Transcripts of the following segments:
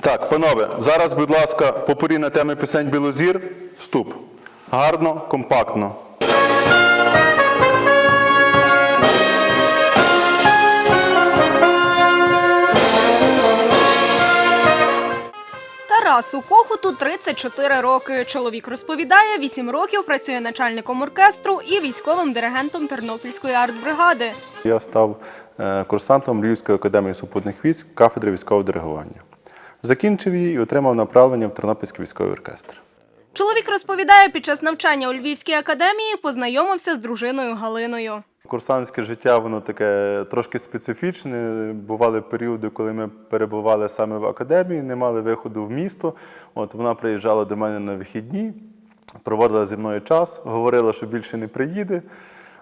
Так, панове, зараз, будь ласка, попорі на теми пісень Білозір. Вступ. Гарно, компактно. Тарасу Кохуту 34 роки. Чоловік розповідає, 8 років працює начальником оркестру і військовим диригентом Тернопільської артбригади. Я став е, курсантом Львівської академії супутних військ кафедри військового диригування. Закінчив її і отримав направлення в Тернопільський військовий оркестр. Чоловік розповідає, під час навчання у Львівській академії познайомився з дружиною Галиною. Курсантське життя воно таке трошки специфічне. Бували періоди, коли ми перебували саме в академії, не мали виходу в місто. От вона приїжджала до мене на вихідні, проводила зі мною час, говорила, що більше не приїде.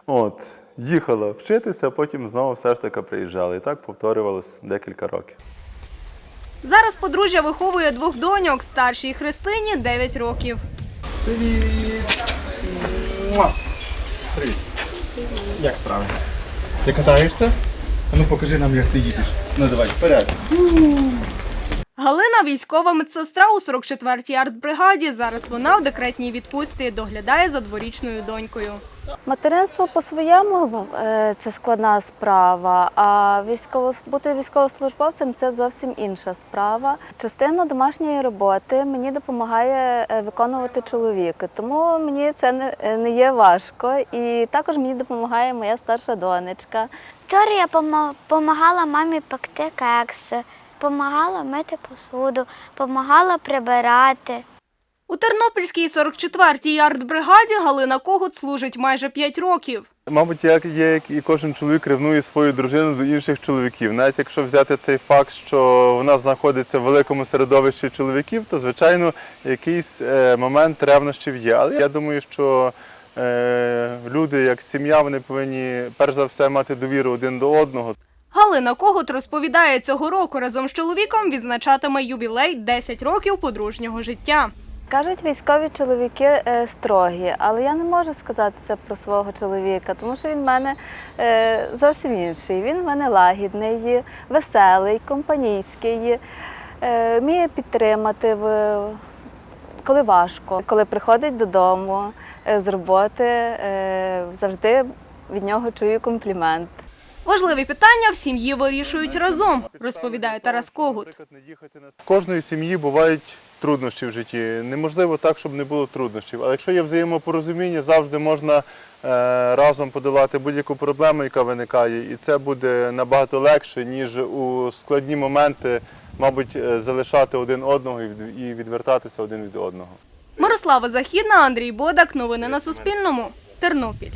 От, їхала вчитися, а потім знову все ж таки приїжджала. І так повторювалось декілька років. Зараз подружжя виховує двох доньок, старшій Христині 9 років. Привіт! Привіт! Як справи? Ти катаєшся? А ну покажи нам, як ти їдеш. Ну давай, вперед. Галина військова медсестра у 44-й артбригаді. Зараз вона в декретній відпустці доглядає за дворічною донькою. Материнство по-своєму е, це складна справа, а військово, бути військовослужбовцем це зовсім інша справа. Частину домашньої роботи мені допомагає е, виконувати чоловік, тому мені це не, е, не є важко. І також мені допомагає моя старша донечка. Вчора я допомагала мамі пекти кекси, допомагала мити посуду, допомагала прибирати. У Тернопільській 44-й артбригаді Галина Когут служить майже 5 років. Мабуть, як є, як і кожен чоловік ревнує свою дружину до інших чоловіків. Навіть якщо взяти цей факт, що вона знаходиться в великому середовищі чоловіків, то звичайно якийсь е, момент ревнощів є. Але я думаю, що е, люди, як сім'я, вони повинні перш за все мати довіру один до одного. Галина Когут розповідає, цього року разом з чоловіком відзначатиме ювілей 10 років подружнього життя. Кажуть, військові чоловіки е, строгі, але я не можу сказати це про свого чоловіка, тому що він в мене е, зовсім інший. Він в мене лагідний, веселий, компанійський, е, вміє підтримати, в, коли важко. Коли приходить додому е, з роботи, е, завжди від нього чую комплімент. Важливі питання в сім'ї вирішують разом, розповідає Тарас Когут. В кожної сім'ї бувають труднощі в житті. Неможливо так, щоб не було труднощів. Але якщо є взаємопорозуміння, завжди можна е, разом подолати будь-яку проблему, яка виникає, і це буде набагато легше, ніж у складні моменти, мабуть, е, залишати один одного і від- і відвертатися один від одного. Мирослава Західна, Андрій Бодак. Новини на Суспільному. Тернопіль.